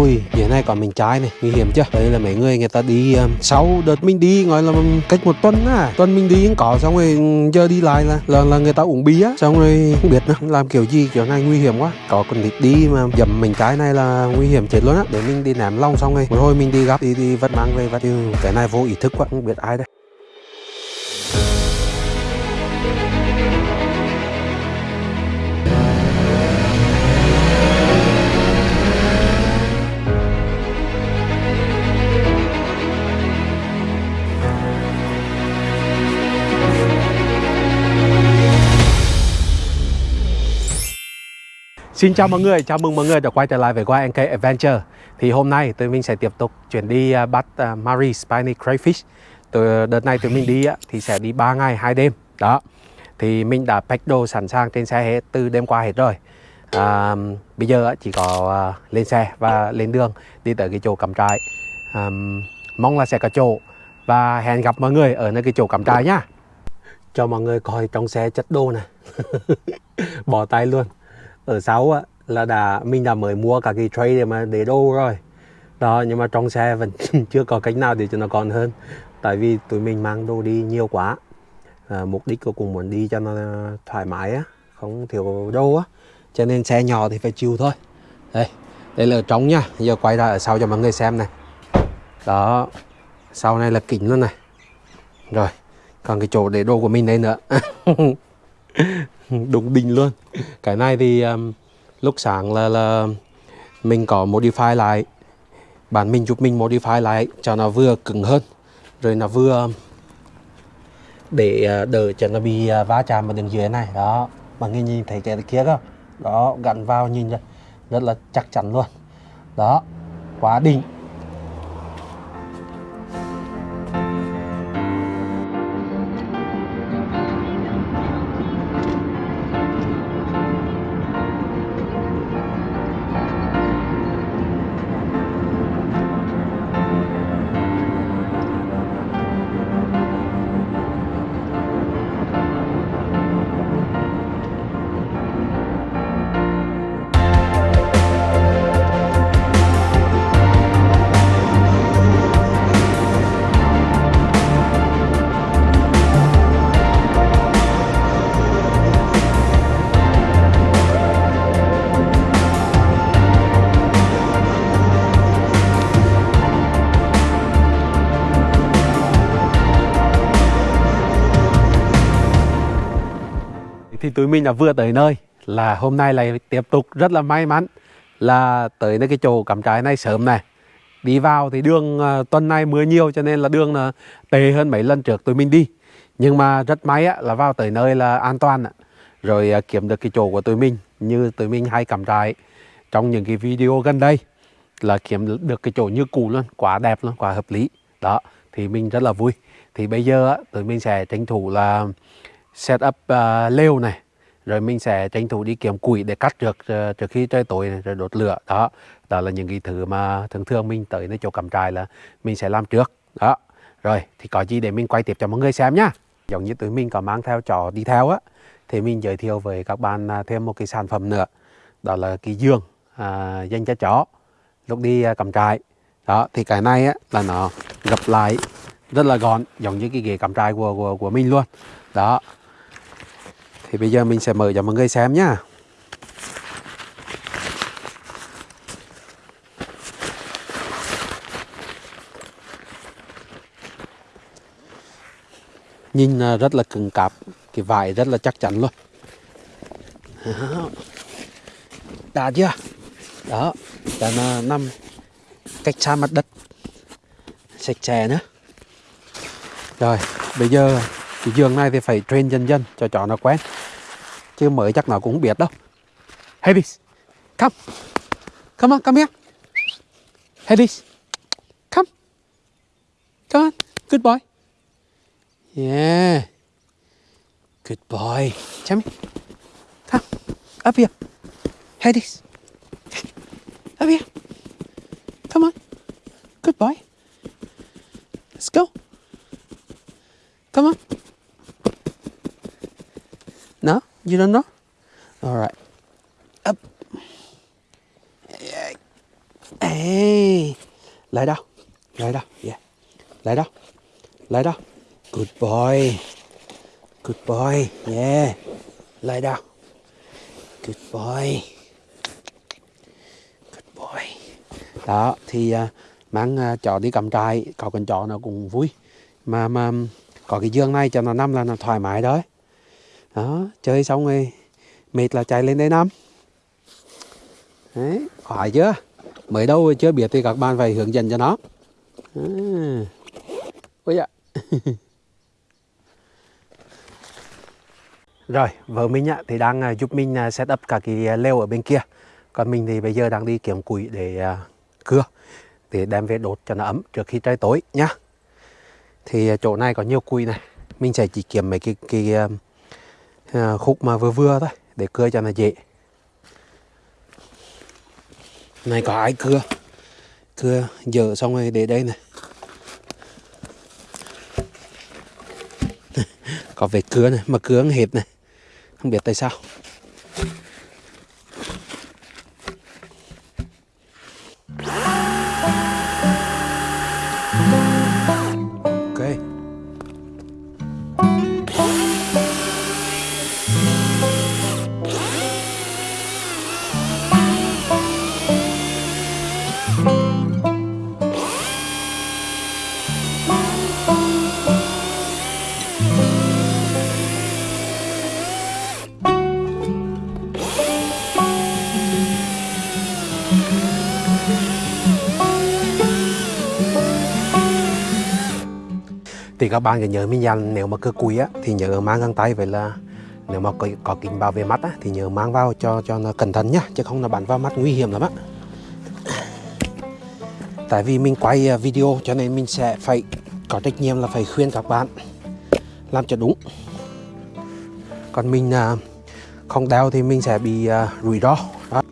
ui hiện này có mình trái này nguy hiểm chưa? Đấy là mấy người người ta đi um, sau đợt mình đi gọi là cách một tuần á. Tuần mình đi có xong rồi ừ, giờ đi lại là là, là người ta uống bia xong rồi không biết nữa làm kiểu gì kiểu này nguy hiểm quá. Có con nít đi mà dầm mình trái này là nguy hiểm chết luôn á. Để mình đi ném long xong rồi một hồi mình đi gấp đi đi vẫn mang về và cái này vô ý thức quá không biết ai đây. Xin chào mọi người, chào mừng mọi người đã quay trở lại với YNK Adventure. Thì hôm nay tụi mình sẽ tiếp tục chuyển đi à, bắt à, uh, Marie Spiny Crayfish. Từ à, Đợt này tụi mình đi thì sẽ đi 3 ngày 2 đêm. Đó. Thì mình đã pack đồ sẵn sàng trên xe hết từ đêm qua hết rồi. À, Bây giờ chỉ có uh, lên xe và lên đường đi tới cái chỗ cắm trại. Um, Mong là sẽ có chỗ. Và hẹn gặp mọi người ở nơi cái chỗ cắm trại nhá Cho mọi người coi trong xe chất đồ này Bỏ tay luôn ở sau á là đã mình đã mới mua cả cái tray để mà để đồ rồi. Đó nhưng mà trong xe vẫn chưa có cách nào để cho nó còn hơn. Tại vì tụi mình mang đồ đi nhiều quá. À, mục đích của cùng muốn đi cho nó thoải mái á không thiếu đồ á. Cho nên xe nhỏ thì phải chịu thôi. Đây đây là ở trong nha. Giờ quay ra ở sau cho mọi người xem này. Đó sau này là kính luôn này. Rồi còn cái chỗ để đồ của mình đây nữa. đúng đỉnh luôn. Cái này thì um, lúc sáng là là mình có modify lại. Bản mình giúp mình modify lại cho nó vừa cứng hơn. Rồi nó vừa um, để à, đỡ cho nó bị à, va chạm vào đường dưới này. Đó mà nghe nhìn thấy cái kia không? Đó gắn vào nhìn rất là chắc chắn luôn. Đó quá đỉnh thì tụi mình đã vừa tới nơi là hôm nay lại tiếp tục rất là may mắn là tới nơi cái chỗ cắm trại này sớm này. Đi vào thì đường uh, tuần này mưa nhiều cho nên là đường là tệ hơn mấy lần trước tụi mình đi. Nhưng mà rất may á, là vào tới nơi là an toàn rồi uh, kiếm được cái chỗ của tụi mình như tụi mình hay cắm trại trong những cái video gần đây là kiếm được cái chỗ như cũ luôn quá đẹp luôn quá hợp lý. Đó thì mình rất là vui. Thì bây giờ á, tụi mình sẽ tranh thủ là set up uh, lều này rồi mình sẽ tranh thủ đi kiếm củi để cắt được uh, ờ, trước khi trời tối này, rồi đốt lửa đó. Đó là những cái thứ mà thường thường mình tới nơi chỗ cắm trại là mình sẽ làm trước đó. Rồi thì có gì để mình quay tiếp cho mọi người xem nhá. Giống như tụi mình có mang theo trò đi theo á thì mình giới thiệu với các bạn à, thêm một cái sản phẩm nữa. Đó là cái giường à, dành cho chó lúc đi uh, cắm trại. Đó thì cái này á là nó gập lại rất là gọn giống như cái ghế cắm trại của của của mình luôn. Đó thì bây giờ mình sẽ mở cho mọi người xem nhá. Nhìn à, rất là cứng cáp, cái vải rất là chắc chắn luôn. Đã chưa? Đó là năm nằm cách xa mặt đất. Sạch sẽ nữa. Rồi, bây giờ cái giường này thì phải train dần dần cho chó nó quen. Chứ mới chắc nó cũng biết đâu. Hades come. Come on, come here. Hades come. Come on. Good boy. Yeah. Good boy. Chấm. Come. Up here. Hades up here. Come on. Good boy. Let's go. Come on. You don't know? All right. Up. yeah lại đâu lại đâu yeah. Lại đâu lại đâu good boy. Good boy. Yeah. Lại đâu good boy. Good boy. Đó thì à, uh, mang uh, à, chó đi cầm trại có con chó nó cũng vui. Mà mà có cái giường này cho nó nằm là nó thoải mái đấy đó, chơi xong rồi, mệt là chạy lên đây nằm. Đấy khỏi chưa? Mới đâu chưa biết thì các bạn phải hướng dẫn cho nó. À. ôi dạ rồi, vợ mình ạ thì đang à, giúp mình à, set up cả cái lều ở bên kia. Còn mình thì bây giờ đang đi kiếm củi để à, cưa, để đem về đốt cho nó ấm trước khi trời tối nhá. Thì chỗ này có nhiều củi này. Mình sẽ chỉ kiếm mấy cái cái À, khúc mà vừa vừa thôi, để cưa cho nó dễ. Này, có ai cưa? Cưa dở xong rồi để đây này. Có vết cưa này, mà cưa hết này. Không biết tại sao. Các bạn nhớ mình dặn nếu mà cơ cùi á thì nhớ mang găng tay. Vậy là nếu mà có, có kính bảo vệ mắt á, thì nhớ mang vào cho cho nó cẩn thận nhá chứ không là bắn vào mắt nguy hiểm lắm á. Tại vì mình quay à, video cho nên mình sẽ phải có trách nhiệm là phải khuyên các bạn làm cho đúng. Còn mình à, không đeo thì mình sẽ bị à, rủi ro. Đó.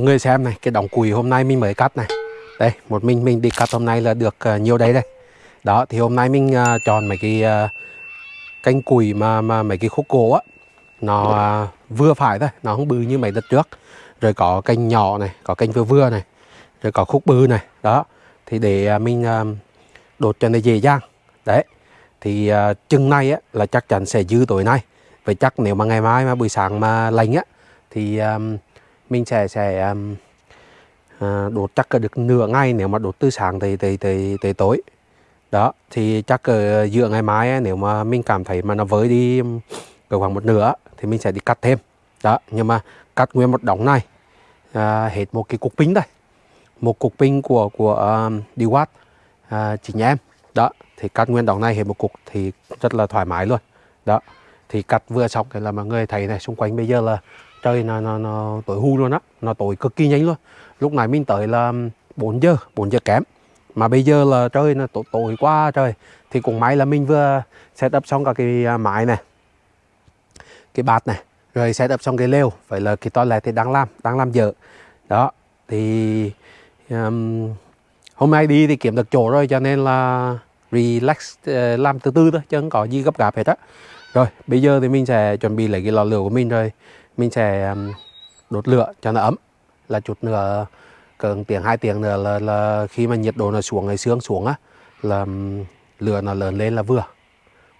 Vâng, mọi người xem này cái đóng củi hôm nay mình mới cắt này. Đây một mình mình đi cắt hôm nay là được uh, nhiều đấy đây. Đó thì hôm nay mình uh, chọn mấy cái uh, canh củi mà mà mấy cái khúc gỗ á. Nó uh, vừa phải thôi nó không bự như mấy đợt trước. Rồi có canh nhỏ này có canh vừa vừa này rồi có khúc bự này. Đó thì để uh, mình uh, đột cho nó dễ dàng. Đấy thì uh, chừng này á là chắc chắn sẽ dư tối nay. Vậy chắc nếu mà ngày mai mà buổi sáng mà lành á thì um, mình sẽ sẽ um, à, uh, đốt chắc được nửa ngày nếu mà đốt từ sáng tới tới tới, tới tối. Đó thì chắc ở giữa ngày mai nếu mà mình cảm thấy mà nó với đi um, cỡ khoảng một nửa thì mình sẽ đi cắt thêm. Đó nhưng mà cắt nguyên một đống này à, hết một cái cục pin đây. Một cục pin của của à, um, Dewat à, chính em. Đó thì cắt nguyên đống này hết một cục thì rất là thoải mái luôn. Đó thì cắt vừa xong thì là mọi người thấy này xung quanh bây giờ là trời nó, nó, nó tối hù luôn á. Nó tối cực kỳ nhanh luôn. Lúc này mình tới là 4 giờ 4 giờ kém. Mà bây giờ là trời nó tối, tối quá trời. Thì cũng may là mình vừa set up xong cả cái à, mái này cái bạt này rồi set up xong cái lều vậy là cái toilet thì đang làm đang làm dở. Đó thì um, hôm nay đi thì kiếm được chỗ rồi cho nên là relax uh, làm từ từ thôi chứ không có gì gấp gáp hết á. Rồi bây giờ thì mình sẽ chuẩn bị lấy cái lò lửa của mình rồi mình sẽ đốt lửa cho nó ấm. Là chút nữa cần tiếng hai tiếng nữa là, là khi mà nhiệt độ nó xuống ngày xương xuống á là lửa nó lớn lên là vừa.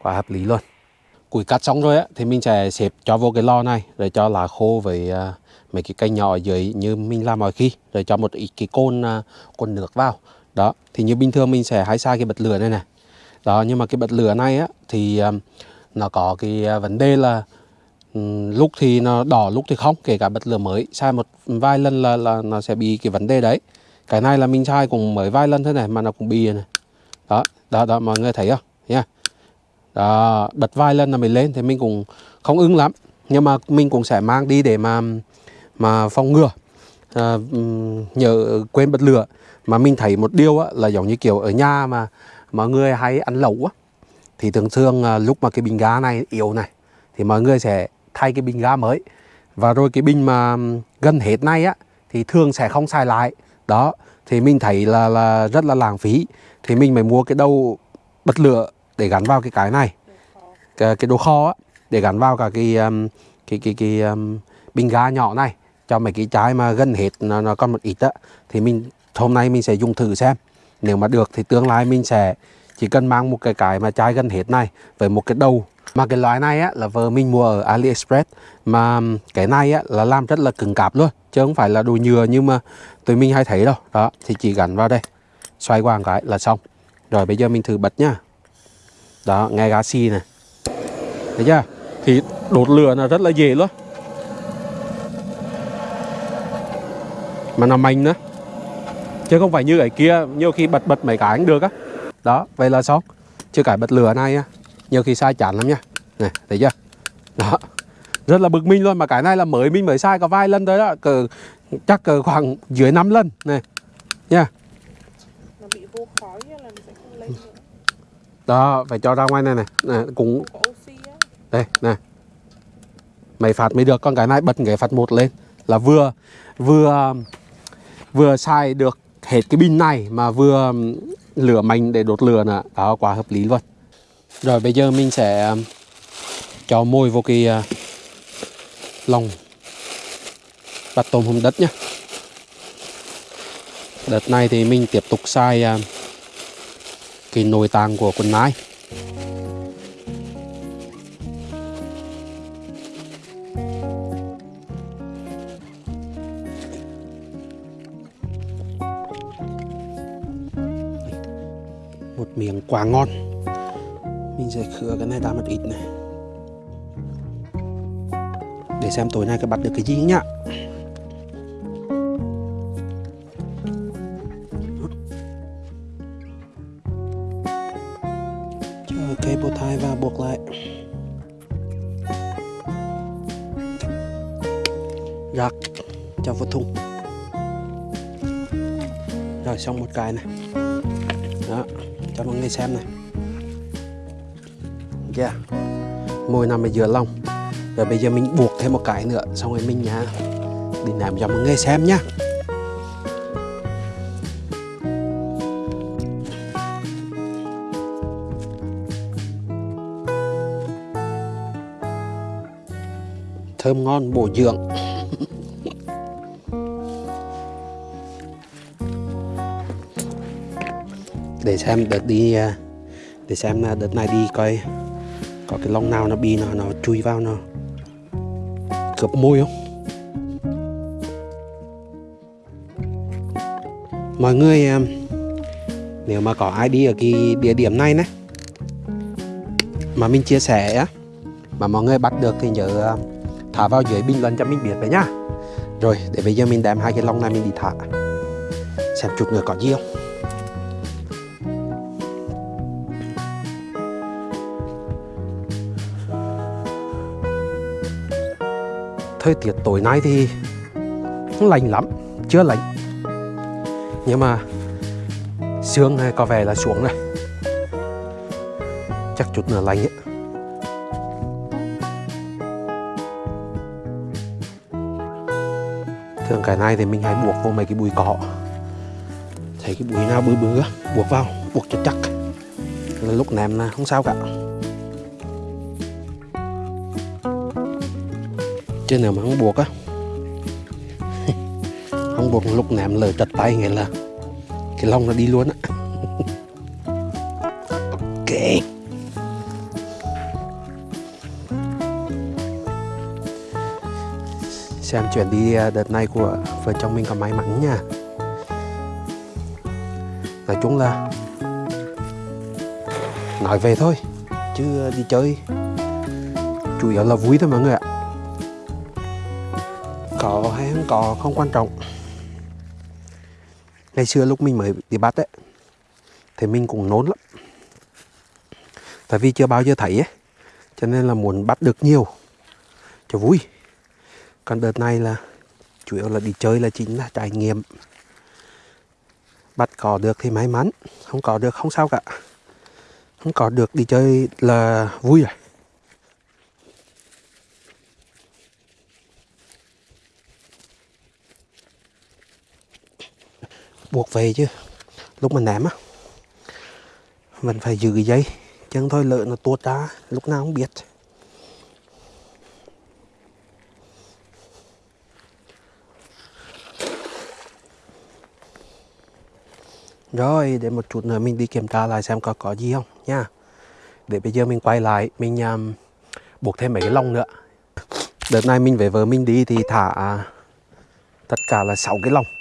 Quá hợp lý luôn. Củi cắt xong rồi á thì mình sẽ xếp cho vô cái lò này rồi cho lá khô với uh, mấy cái cây nhỏ ở dưới như mình làm mọi khi rồi cho một ít cái côn uh, côn nước vào. Đó thì như bình thường mình sẽ hái xa cái bật lửa này này đó nhưng mà cái bật lửa này á thì uh, nó có cái à, vấn đề là Ừ, lúc thì nó đỏ lúc thì không kể cả bật lửa mới. Sai một vài lần là là nó sẽ bị cái vấn đề đấy. Cái này là mình sai cũng mới vài lần thế này mà nó cũng bị này. Đó đó đó mọi người thấy không? Nha. Đó bật vài lần là mình lên thì mình cũng không ưng lắm. Nhưng mà mình cũng sẽ mang đi để mà mà phòng ngừa. À, nhờ quên bật lửa. Mà mình thấy một điều á, là giống như kiểu ở nhà mà mọi người hay ăn lẩu á thì thường thường à, lúc mà cái bình ga này yếu này thì mọi người sẽ thay cái bình ga mới. Và rồi cái bình mà gần hết này á thì thường sẽ không xài lại. Đó thì mình thấy là là rất là lãng phí. Thì mình mới mua cái đầu bật lửa để gắn vào cái cái này. Cái, cái đồ kho á để gắn vào cả cái um, cái cái cái um, bình ga nhỏ này cho mấy cái trái mà gần hết nó, nó còn một ít á. Thì mình hôm nay mình sẽ dùng thử xem. Nếu mà được thì tương lai mình sẽ chỉ cần mang một cái cái mà chai gần hết này với một cái đầu mà cái loại này á, là vợ mình mua ở AliExpress. Mà cái này á, là làm rất là cứng cáp luôn, chứ không phải là đồ nhựa nhưng mà tụi mình hay thấy đâu. Đó, thì chỉ gắn vào đây, xoay qua một cái là xong. Rồi bây giờ mình thử bật nhá. Đó, nghe gá xi này. Thấy chưa? Thì đốt lửa là rất là dễ luôn. Mà nó mạnh nữa. Chứ không phải như cái kia, nhiều khi bật bật mấy cái cũng được á. Đó, vậy là xong. Chứ cái bật lửa này á nhiều khi sai chán lắm nha này thấy chưa? Đó. Rất là bực mình luôn mà cái này là mới mình mới sai có vài lần thôi đó. Cỡ chắc cỡ khoảng dưới 5 lần. Này nha. Đó phải cho ra ngoài này này, này cũng đây này mày phạt mới được con cái này bật cái phạt một lên. Là vừa vừa vừa xài được hết cái pin này mà vừa lửa mạnh để đốt lửa nữa đó quá hợp lý luôn rồi bây giờ mình sẽ à, cho môi vô cái à, lòng. Bắt tôm hùm đất nhé. đợt này thì mình tiếp tục xài à, cái nồi tàng của con nai. Một miếng quá ngon mình sẽ khứa cái này ra một ít này. Để xem tối nay có bắt được cái gì nhá. Cho cây bột thai và buộc lại. Rắc, cho vào thùng. Rồi xong một cái này. Đó, cho mọi người xem này yeah. môi nằm ở giữa lòng rồi bây giờ mình buộc thêm một cái nữa, xong rồi mình nhá đi làm cho mọi người xem nhá. Thơm ngon, bổ dưỡng. Để xem đợt đi à, để xem là đợt này đi coi có cái lông nào nó bị nó nó chui vào nó. Cướp môi không? Mọi người nếu mà có ai đi ở cái địa điểm này nè mà mình chia sẻ á, mà mọi người bắt được thì nhớ à, thả vào dưới bình luận cho mình biết về nhá. Rồi, để bây giờ mình đem hai cái lông này mình đi thả. Xem chút nữa có gì không? Thời tiết tối nay thì không lạnh lắm, chưa lạnh. Nhưng mà sương này có vẻ là xuống này. Chắc chút nữa lạnh ấy. thường cái này thì mình hay buộc vô mấy cái bụi cỏ. Thấy cái bụi nào bự bự buộc vào, buộc cho chắc. Là lúc ném là không sao cả. Chứ nào mà không buộc á. Không buộc lúc ném lỡ chặt tay nghĩa là cái lông nó đi luôn á. Ok. Xem chuyện đi à, đợt này của vợ chồng mình có may mắn nha. Nói chung là nói về thôi chứ đi chơi chủ yếu là vui thôi mọi người ạ có hay không có không quan trọng. Ngày xưa lúc mình mới đi bắt ấy, thì mình cũng nôn lắm. Tại vì chưa bao giờ thấy ấy, cho nên là muốn bắt được nhiều cho vui. Còn đợt này là chủ yếu là đi chơi là chính là trải nghiệm. Bắt có được thì may mắn, không có được không sao cả. Không có được đi chơi là vui rồi. Buộc về chứ. Lúc mình ném á mình phải giữ dây chứ thôi lợn nó tuột ra lúc nào không biết. Rồi để một chút nữa mình đi kiểm tra lại xem có có gì không nha. Để bây giờ mình quay lại mình um, buộc thêm mấy cái lông nữa. Đợt này mình về vợ mình đi thì thả à, tất cả là 6 cái lông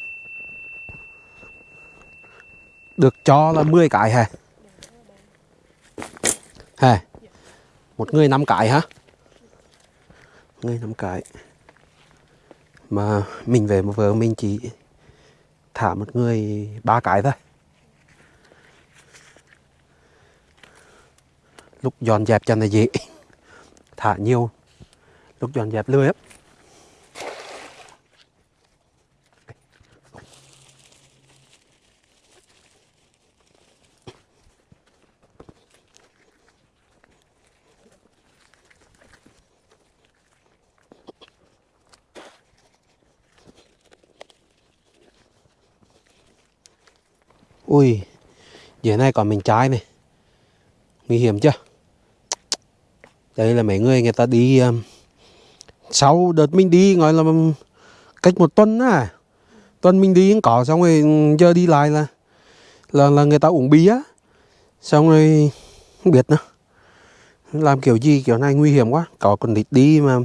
được cho là 10 cái hả hả một người 5 cái hả? Người 5 cái. Mà mình về một vợ mình chỉ thả một người ba cái thôi. Lúc dọn dẹp cho nó dễ. Thả nhiều. Lúc dọn dẹp lười lắm ui dưới này còn mình trái này. Nguy hiểm chưa? Đây là mấy người người ta đi um, sau đợt mình đi gọi là um, cách một tuần á. Tuần mình đi có xong rồi um, giờ đi lại là là là người ta uống bia xong rồi không biết nữa. Làm kiểu gì kiểu này nguy hiểm quá. Có con địch đi mà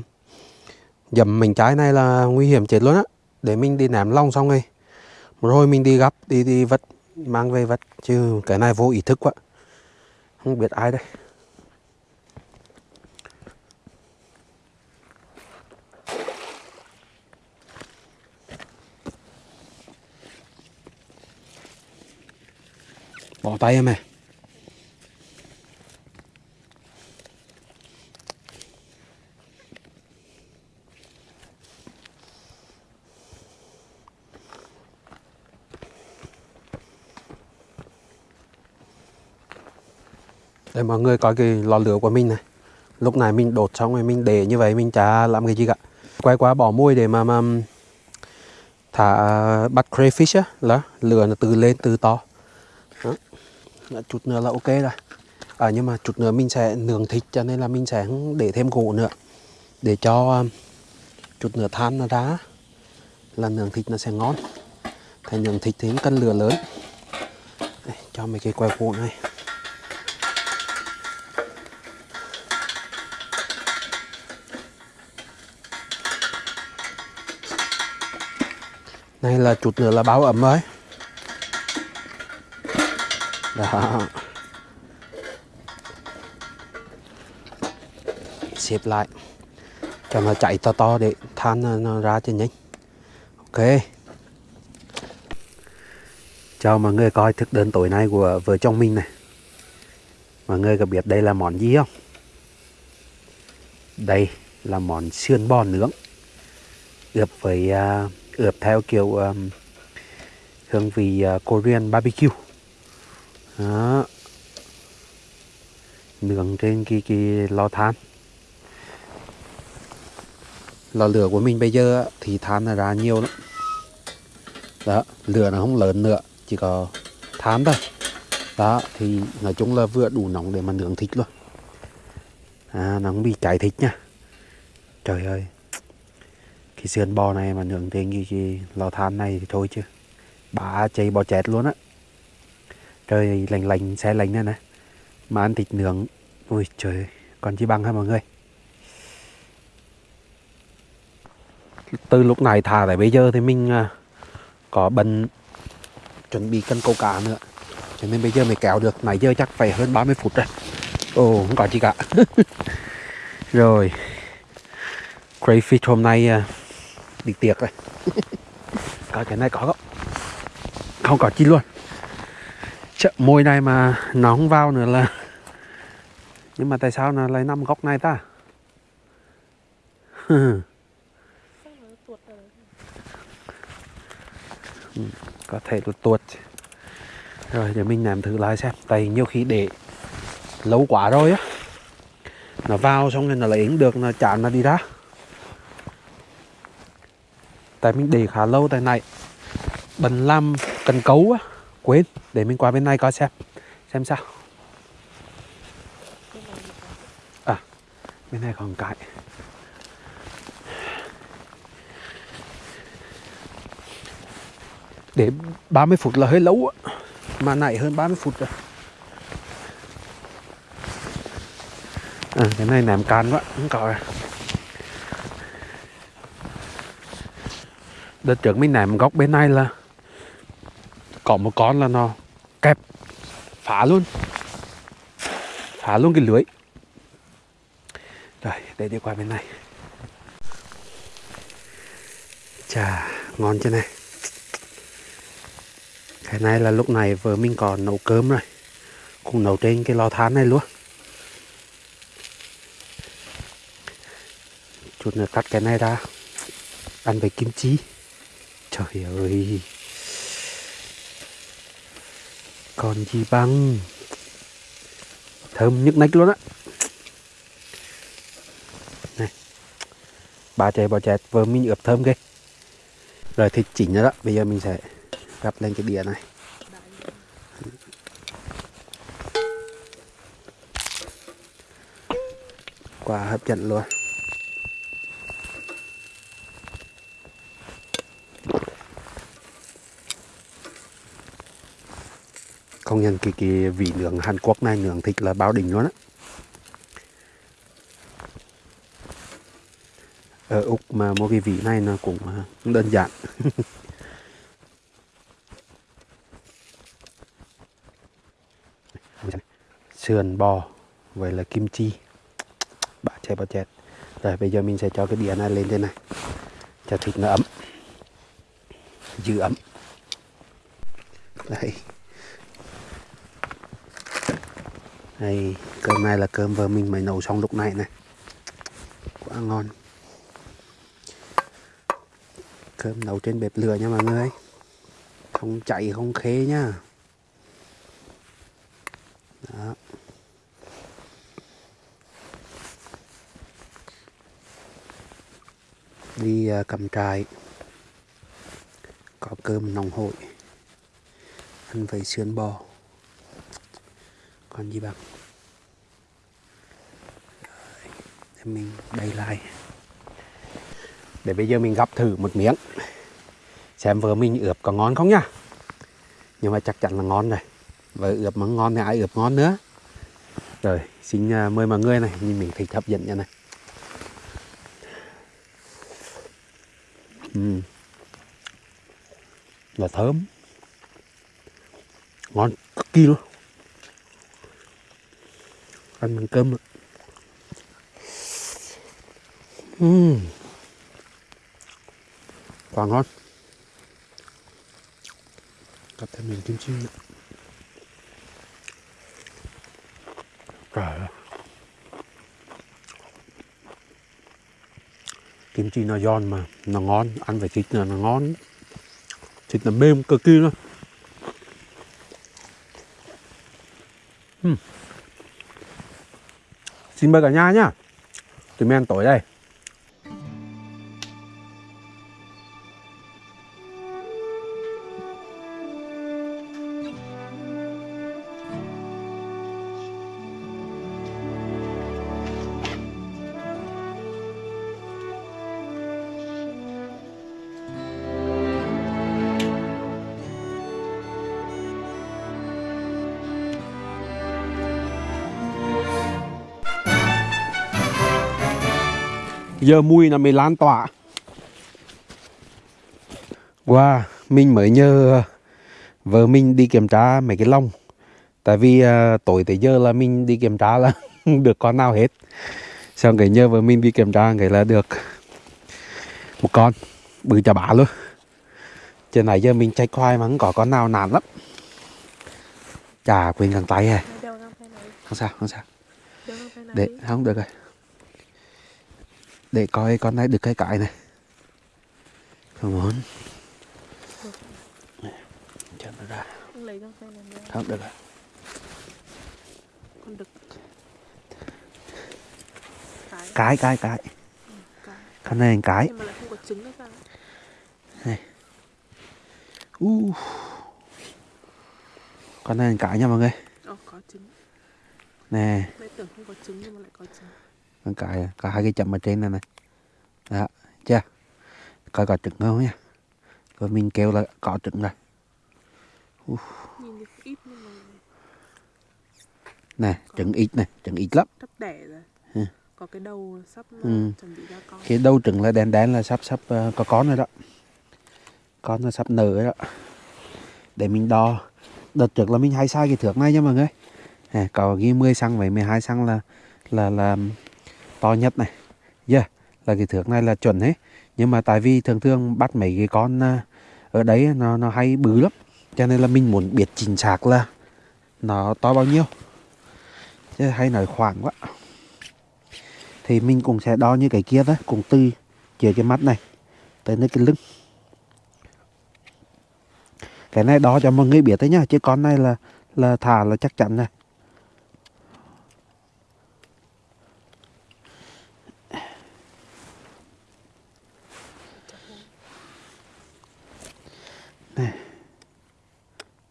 dầm mình trái này là nguy hiểm chết luôn á. Để mình đi ném long xong rồi. Một hồi mình đi gấp đi đi vật mang về vật chứ cái này vô ý thức quá. Không biết ai đây. Bỏ tay em này. Để mọi người coi cái lò lửa của mình này. Lúc này mình đột xong rồi mình để như vậy mình chả làm cái gì cả. Quay qua bỏ môi để mà, mà thả à, bắt crayfish á là lửa nó từ lên từ to. Đó. chút nữa là ok rồi. À, nhưng mà chút nữa mình sẽ nướng thịt cho nên là mình sẽ để thêm gỗ nữa. Để cho chút nữa than nó ra là nướng thịt nó sẽ ngon. Thành nướng thịt thì cần lửa lớn. Đây, cho mấy cái que gỗ này. Này là chút nữa là báo ẩm rồi Đó. Xếp lại. Cho nó chạy to to để than nó ra cho nhanh. Ok. Chào mọi người coi thức đơn tối nay của vợ chồng mình này. Mọi người có biết đây là món gì không? Đây là món sườn bò nướng. Ướp với uh, ướp theo kiểu um, hương vị uh, Korean barbecue. Đó. Nướng trên cái, cái lò than. Lò lửa của mình bây giờ thì than là ra nhiều lắm. Đó lửa nó không lớn nữa chỉ có than thôi. Đó thì nói chung là vừa đủ nóng để mà nướng thịt luôn. À, nó không bị cháy thịt nha. Trời ơi cái sườn bò này mà nướng trên cái, cái lò than này thì thôi chứ. Bả chạy bò chết luôn á. Trời lành lành xe lành này. Nè mà ăn thịt nướng. Ui trời còn chi bằng hả mọi người? Từ lúc này thả tới bây giờ thì mình à, có bận chuẩn bị cân câu cá nữa. Cho nên bây giờ mới kéo được. Nãy giờ chắc phải hơn 30 phút rồi. Ồ không có gì cả. Rồi. Crayfish hôm nay à, đi tiệc rồi coi cái này có không? Không có chi luôn. Chợ, môi này mà nó không vào nữa là nhưng mà tại sao nó lại nằm góc này ta? Ừ, có thể tuột tuột. Rồi để mình làm thử lại xem. Tại nhiều khi để lâu quá rồi á. Nó vào xong rồi nó lấy được nó chán nó đi ra tại mình để khá lâu tại này. Bần làm cần cấu á. Quên để mình qua bên này coi xem. Xem sao. À bên này còn cái. Để 30 phút là hơi lâu á. Mà nãy hơn 30 phút rồi. À, cái này ném can quá không có rồi. Đợt trước mình ném góc bên này là có một con là nó kẹp, phá luôn. Phá luôn cái lưới. Rồi để đi qua bên này. Chà, ngon chưa này? Cái này là lúc này vợ mình còn nấu cơm rồi. Cũng nấu trên cái lò than này luôn. Chút nữa cắt cái này ra. Ăn với kim chi trời ơi. Còn gì bằng? Thơm nhức nách luôn á. Này. Bà chè, bò chè vừa mình ướp thơm ghê. Rồi thịt chỉnh rồi đó, bây giờ mình sẽ gắp lên cái đĩa này. Quá hấp dẫn luôn. Công nhân cái cái vị nướng Hàn Quốc này, nướng thịt là bao đỉnh luôn á. Ở Úc mà mua cái vị này nó cũng à, đơn giản. Sườn bò vậy là kim chi. Bà chết bà chết. Rồi, bây giờ mình sẽ cho cái đĩa này lên trên này. Cho thịt nó ấm. Giữ ấm đây đây cơm này là cơm vợ mình mới nấu xong lúc này này. Quá ngon. Cơm nấu trên bếp lửa nha mọi người. Không chạy không khế nha. Đó. Đi à, cầm trại. Có cơm nóng hội ăn với sườn bò còn gì bằng để mình đầy lại. Để bây giờ mình gắp thử một miếng. Xem vợ mình ướp có ngon không nhá. Nhưng mà chắc chắn là ngon rồi. Vợ ướp mà ngon thì ai ướp ngon nữa? Rồi, xin à, mời mọi người này, nhìn mình thịt hấp dẫn nha này. Uhm. là thơm. Ngon cực kỳ luôn ăn bằng cơm ạ. Ừm. Quá ngon. Cặp thêm miếng kim chi nữa. Trời ơi. Kim chi nó giòn mà nó ngon, ăn với thịt là nó ngon. Thịt nó mềm cực kỳ luôn. Xin mời cả nhà nhá. Tụi men tối đây. Giờ mùi là mình lan tỏa. Wow, mình mới nhờ vợ mình đi kiểm tra mấy cái lông. Tại vì uh, tối tới giờ là mình đi kiểm tra là được con nào hết. Xong cái nhờ vợ mình đi kiểm tra cái là được một con bự chà bá luôn. Trên này giờ mình chạy khoai mà không có con nào nản lắm. Chà quên găng tay à. Không sao, không sao. Để không được rồi. Để coi con này được cái cãi này. Come on. Cho nó ra. Này. Không được rồi. Con đực. Cái. Cái cái cái. Cái. Con này cái. Không sao? Uh. con này cái nha mọi người trứng. nè tưởng không có trứng nhưng mà lại có trứng. Con cái có hai cái chậm ở trên này này. Đó chưa? Coi có trứng không nha rồi mình kêu là có trứng rồi mà nè trứng ít này trứng ít lắm. Sắp đẻ rồi. Ừ. Có cái đầu sắp Ừ. chuẩn bị ra con. cái đầu trứng là đen đen là sắp sắp ờ, có con rồi đó. Con nó sắp nở rồi đó. Để mình đo. Đợt trước là mình hay sai cái thước này nha mọi người. À, có ghi 10 xăng với 12 xăng là là là to nhất này. Yeah, là cái thước này là chuẩn hết nhưng mà tại vì thường thường bắt mấy cái con à, ở đấy nó nó hay bự lắm. Cho nên là mình muốn biết chính xác là nó to bao nhiêu. Chứ hay nói khoảng quá. Thì mình cũng sẽ đo như cái kia đó cùng từ dưới cái mắt này tới nơi cái lưng. Cái này đo cho mọi người biết đấy nhá chứ con này là là thả là chắc chắn Này.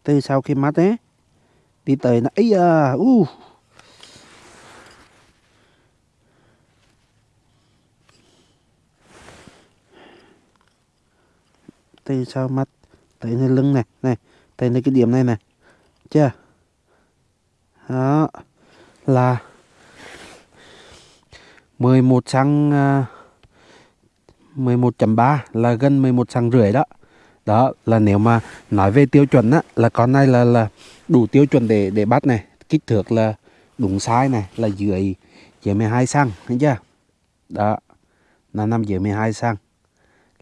Từ sau khi mát ấy đi tới nó ấy à u. Từ sau mắt tới nơi lưng này này tới nơi cái điểm này này. Chưa? Đó là 11 xăng à, 11.3 là gần 11 xăng rưỡi đó đó là nếu mà nói về tiêu chuẩn á là con này là là đủ tiêu chuẩn để để bắt này. Kích thước là đúng size này là dưới dưới 12 xăng thấy chưa? Đó là nằm dưới 12 xăng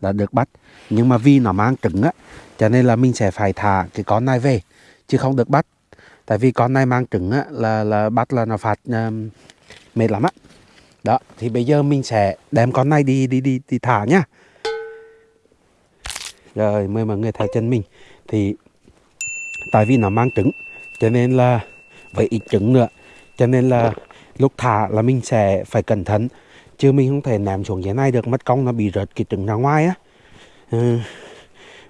là được bắt. Nhưng mà vì nó mang trứng á cho nên là mình sẽ phải thả cái con này về chứ không được bắt. Tại vì con này mang trứng á là là bắt là nó phạt um, mệt lắm á. Đó thì bây giờ mình sẽ đem con này đi đi đi đi thả nhá rồi mời mọi người theo chân mình. Thì tại vì nó mang trứng cho nên là với ít trứng nữa. Cho nên là lúc thả là mình sẽ phải cẩn thận chứ mình không thể ném xuống dưới này được mất công nó bị rớt cái trứng ra ngoài á. Ừ.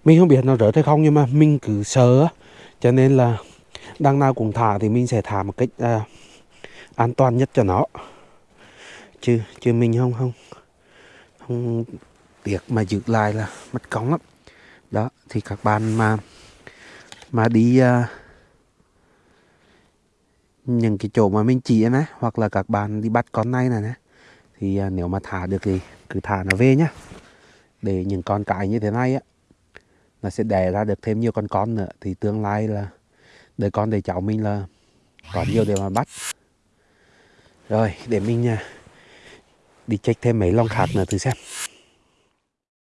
mình không biết nó rớt hay không nhưng mà mình cứ sợ á. Cho nên là đằng nào cũng thả thì mình sẽ thả một cách à, an toàn nhất cho nó. Chứ chứ mình không không không tiếc mà giữ lại là mất công lắm đó thì các bạn mà mà đi uh, những cái chỗ mà mình chỉ nè hoặc là các bạn đi bắt con này này nè thì uh, nếu mà thả được thì cứ thả nó về nhá để những con cái như thế này á nó sẽ đẻ ra được thêm nhiều con con nữa. Thì tương lai là đời con đời cháu mình là có nhiều để mà bắt. Rồi để mình uh, đi check thêm mấy lon khác nữa thử xem.